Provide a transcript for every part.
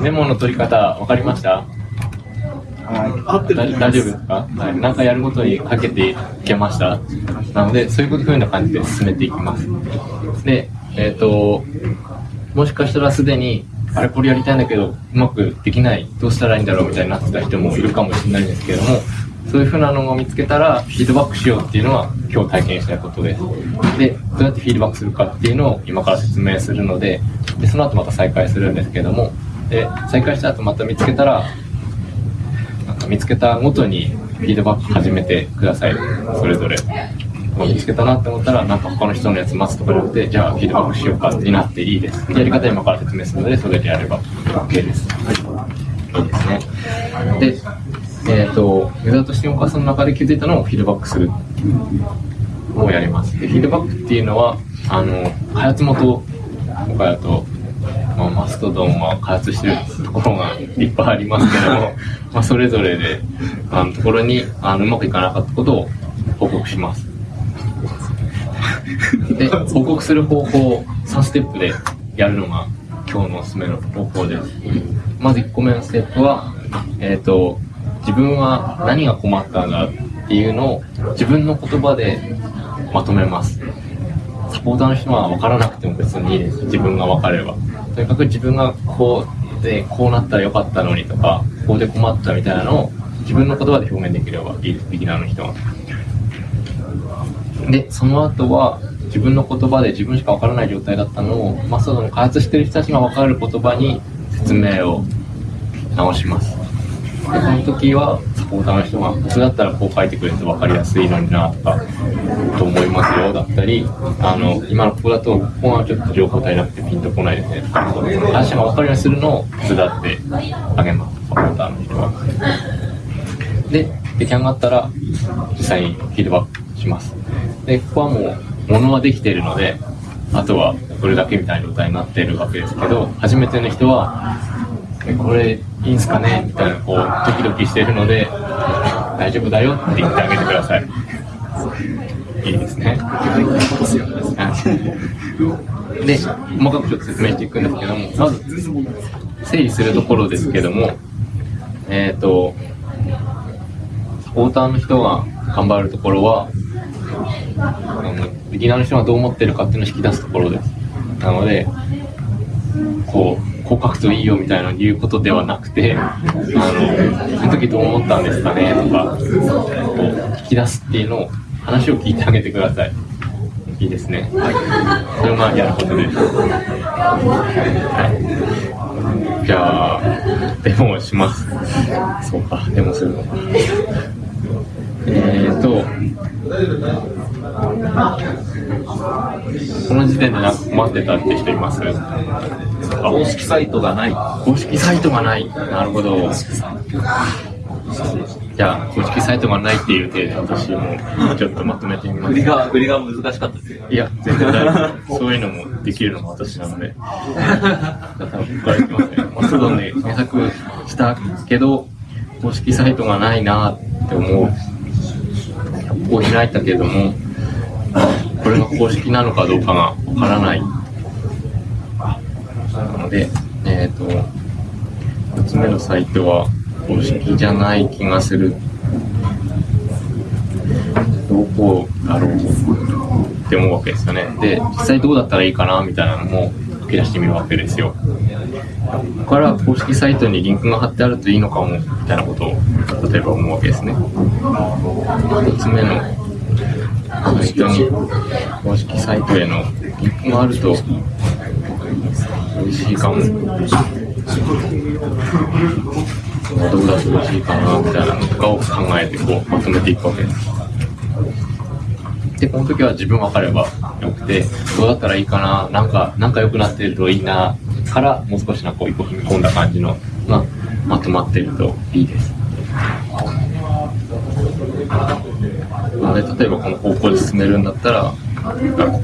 メモの取り方分かりました？はい。大大丈夫ですか、はい、なんかやることにかけていけました。なのでそういうふうな感じで進めていきます。でえっ、ともしかしたらすでにあれこれやりたいんだけどうまくできない。どうしたらいいんだろうみたいになってた人もいるかもしれないんですけれどもそういうふうなのを見つけたらフィードバックしようっていうのは今日体験したいことで。すでどうやってフィードバックするかっていうのを今から説明するのででその後また再開するんですけども。で再開した後また見つけたらなんか見つけたごとにフィードバック始めてください。それぞれ。見つけたなって思ったらなんか他の人のやつ待つとかじゃなくてじゃあフィードバックしようかになっていいです。やり方今から説明するのでそれでやれば OK です。はい。いいですね。でえっ、とユーザーとしてお母さんの中で気づいたのをフィードバックするのをやります。でフィードバックっていうのはあの開発元とかだとまあ、マストドンは開発してるところがいっぱいありますけども、まあ、それぞれであのところにあのうまくいかなかったことを報告します。で報告する方法を3ステップでやるのが今日のおすすめの方法です。まず1個目のステップは、えっと自分は何が困ったんだっていうのを自分の言葉でまとめます。サポーターの人は分からなくても別にいいです。自分が分かれば。とにかく自分がこうでこうなったらよかったのにとかこうで困ったみたいなのを自分の言葉で表現できればいいです。ビギナーの人は。でその後は自分の言葉で自分しか分からない状態だったのをマストドの開発してる人たちが分かる言葉に説明を直します。でその時はサポーターの人が普通だったらこう書いてくれると分かりやすいのになとかと思いますよだったりあの今のここだとここがちょっと情報足りなくてピンとこないですねとかその話が分かるようにするのを手伝ってあげますサポーターの人はで出来上がったら実際にフィードバックします。でここはもう物はできているのであとはこれだけみたいな状態になっているわけですけど初めての人はこれいいんすかねみたいなこうドキドキしてるので大丈夫だよって言ってあげてください。いいですね。で細かくちょっと説明していくんですけどもまず整理するところですけどもえっ、とサポーターの人が頑張るところはビギナーの人がどう思ってるかっていうのを引き出すところです。なのでこうこう書くといいよみたいな言うことではなくてあのその時どう思ったんですかねとかこう引き出すっていうのを話を聞いてあげてください。いいですね。はいそれがやることで。すはい。じゃあデモをします。そうかデモするのか。えーとこの時点でなんか困ってたって人います？公式サイトがない。公式サイトがない。なるほど。じゃあ、公式サイトがないっていう体で私もちょっとまとめてみます。売りが、売りが難しかったですよ。いや、全然大丈夫。そういうのもできるのも私なので。多分ここからいきますね。マストドンで検索したけど、公式サイトがないなって思う。こう開いたけども、これが公式なのかどうかがわからない。なので、えっ、と、一つ目のサイトは公式じゃない気がする。どこだろうって思うわけですよね。で、実際どうだったらいいかなみたいなのも書き出してみるわけですよ。ここから公式サイトにリンクが貼ってあるといいのかもみたいなことを例えば思うわけですね。一つ目のサイトに公式サイトへのリンクがあると美味しいかも。どうだと美味しいかなみたいなのとかを考えてこうまとめていくわけです。で、この時は自分分かればよくて、どうだったらいいかな、なんか、なんか良くなってるといいな、からもう少しなこう一歩踏み込んだ感じのがまとまってるといいです。なので、例えばこの方向で進めるんだったら、こ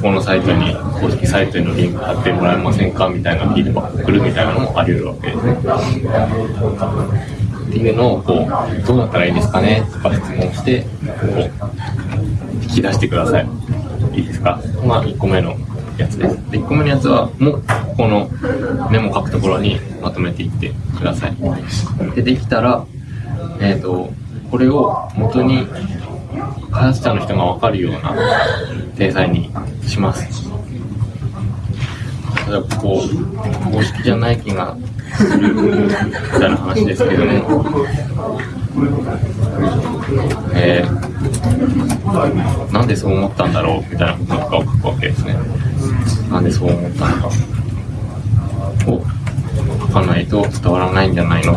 このサイトに公式サイトへのリンク貼ってもらえませんかみたいなフィードバック来るみたいなのもあり得るわけですね。っていうのをこうどうなったらいいですかねとか質問してこう引き出してください。いいですか？まあ1個目のやつです。で、1個目のやつは、もう、ここのメモ書くところにまとめていってください。で、できたら、えっ、と、これを元に、開発者の人がわかるような体裁にします。例えば、こう、公式じゃない気がするみたいな話ですけども、えー、なんでそう思ったんだろうみたいなこととかを書くわけですね。なんでそう思ったのかを書かないと伝わらないんじゃないの？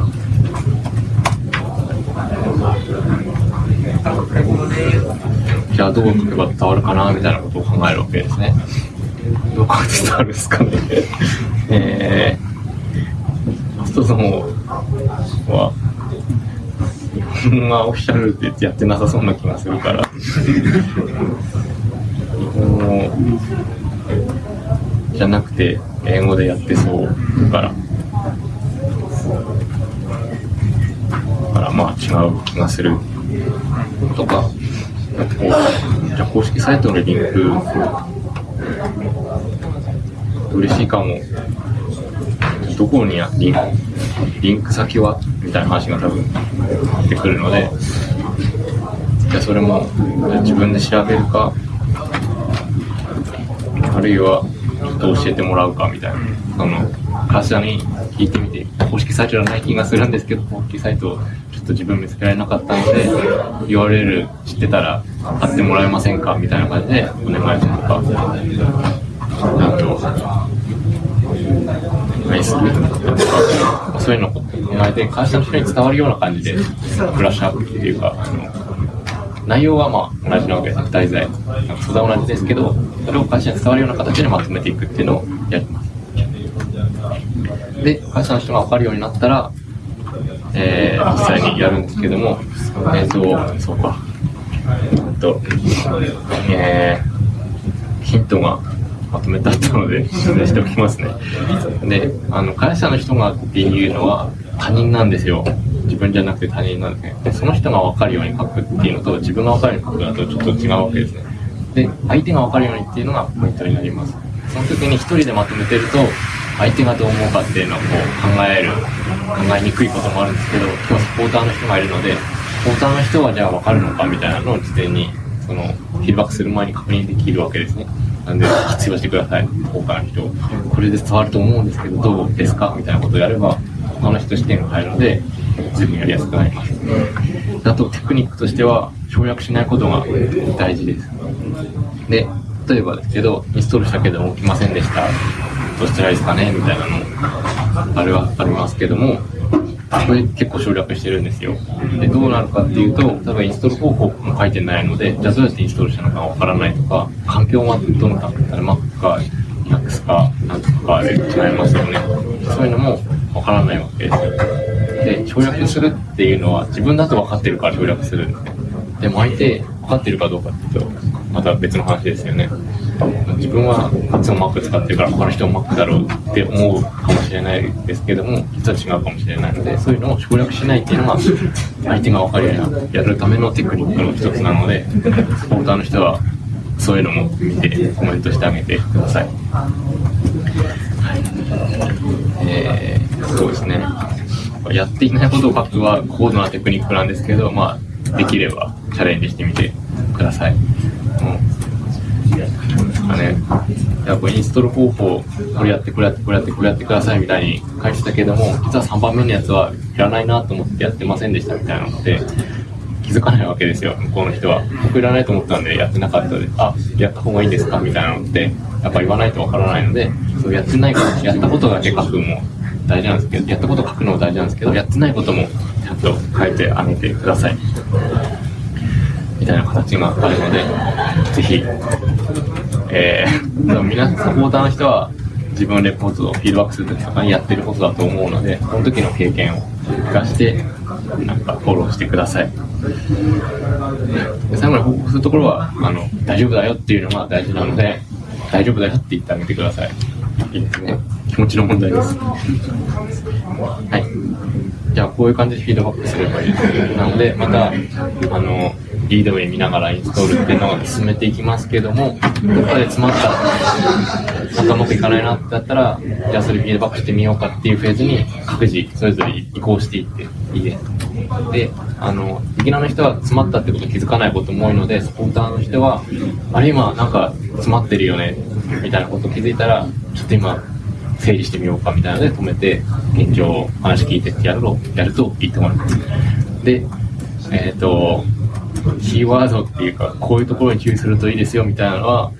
じゃあどう書けば伝わるかなみたいなことを考えるわけですね。どう書いて伝わるんですかね。えー、一つの方は、日本はオフィシャルってやってなさそうな気がするから。日本語じゃなくて英語でやってそうだから。だからまあ違う気がする。とか、あとこう、じゃ公式サイトのリンク、嬉しいかも。どこにリンク、リンク先は？みたいな話が多分出てくるので、じゃそれも自分で調べるか、あるいは教えてもらうかみたいな、その会社に聞いてみて、公式サイトじゃない気がするんですけど、公式サイトをちょっと自分見つけられなかったので、URL 知ってたら貼ってもらえませんかみたいな感じでお願いとか、あと、お願いするとか、そういうのをお願いで、会社の人に伝わるような感じで、ブラッシュアップっていうか、あの内容はまあ同じなわけです、二人材。素材は同じですけど、それを会社に伝わるような形でまとめていくっていうのをやります。で、会社の人が分かるようになったら、えー、実際にやるんですけども、えっ、と、そうか。えっと、えー、ヒントがまとめてあったので、説明しておきますね。で、あの、会社の人がっていうのは他人なんですよ。分じゃなくて他人なんですね。で、その人が分かるように書くっていうのと、自分が分かるように書くのとちょっと違うわけですね。で、相手が分かるようにっていうのがポイントになります。その時に一人でまとめてると、相手がどう思うかっていうのをこう考える、考えにくいこともあるんですけど、今日サポーターの人がいるので、サポーターの人はじゃあ分かるのかみたいなのを事前に、その、フィードバックする前に確認できるわけですね。なんで、必要してください、他の人。これで伝わると思うんですけど、どうですか？みたいなことをやれば、他の人視点が入るので、随分やりやすくなります。あと、テクニックとしては、省略しないことが大事です。で、例えばですけど、インストールしたけども起きませんでした。どうしたらいいですかね？みたいなのあれはありますけども、これ結構省略してるんですよ。で、どうなるかっていうと、多分インストール方法も書いてないので、じゃあどうやってインストールしたのかわからないとか、環境はどのか、Mac か Linux かなんとかで違いますよね。そういうのもわからないわけですよ。で、省略するっていうのは自分だと分かってるから省略するんですね。でも相手分かってるかどうかっていうと、また別の話ですよね。自分はいつも Mac 使ってるから他の人も Mac だろうって思うかもしれないですけども、実は違うかもしれないので、そういうのを省略しないっていうのが相手が分かるようにやるためのテクニックの一つなので、サポーターの人はそういうのも見てコメントしてあげてください。はい。えー、そうですね。やっていないことを書くは高度なテクニックなんですけど、まあ、できればチャレンジしてみてください。もうですかね。やっぱインストール方法、これやって、これやって、これやって、これやってくださいみたいに書いてたけども、実は3番目のやつはいらないなと思ってやってませんでしたみたいなので、気づかないわけですよ、向こうの人は。僕いらないと思ったんでやってなかったで、あ、やった方がいいんですかみたいなのって、やっぱ言わないとわからないので、そうやってないこと、やったことだけ書くも大事なんですけど、やったこと書くのも大事なんですけど、やってないこともちゃんと書いてあげてください。みたいな形があるので、ぜひ、えー、皆さん、サポーターの人は自分のレポートをフィードバックするときとかにやってることだと思うので、その時の経験を生かして、なんかフォローしてください。で最後に報告するところは、あの、大丈夫だよっていうのが大事なので、大丈夫だよって言ってあげてください。いいですね。気持ちの問題です。はい。じゃあ、こういう感じでフィードバックすればいい。なので、また、あの、リード名見ながらインストールっていうのを進めていきますけども、どっかで詰まった、なんかうまくいかないなってなったら、じゃあそれフィードバックしてみようかっていうフェーズに各自それぞれ移行していっていいです。で、あの、ビギナーの人は詰まったってこと気づかないことも多いので、サポーターの人は、あれ今なんか詰まってるよね、みたいなこと気づいたら、ちょっと今、整理してみようかみたいなので止めて、現状を話聞いてってやると、やるといいと思います。で、えっ、と、キーワードっていうか、こういうところに注意するといいですよみたいなのは、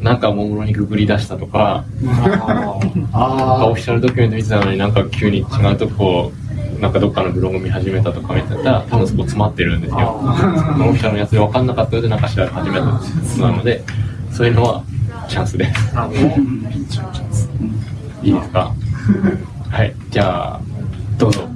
なんかおもむろにググり出したとか、なんかオフィシャルドキュメント見てたのになんか急に違うとこ、なんかどっかのブログ見始めたとか見てたら、多分そこ詰まってるんですよ。オフィシャルのやつで分かんなかったので、なんか調べ始めたなので、そういうのはチャンスです。いいですか？はい、じゃあ、どうぞ。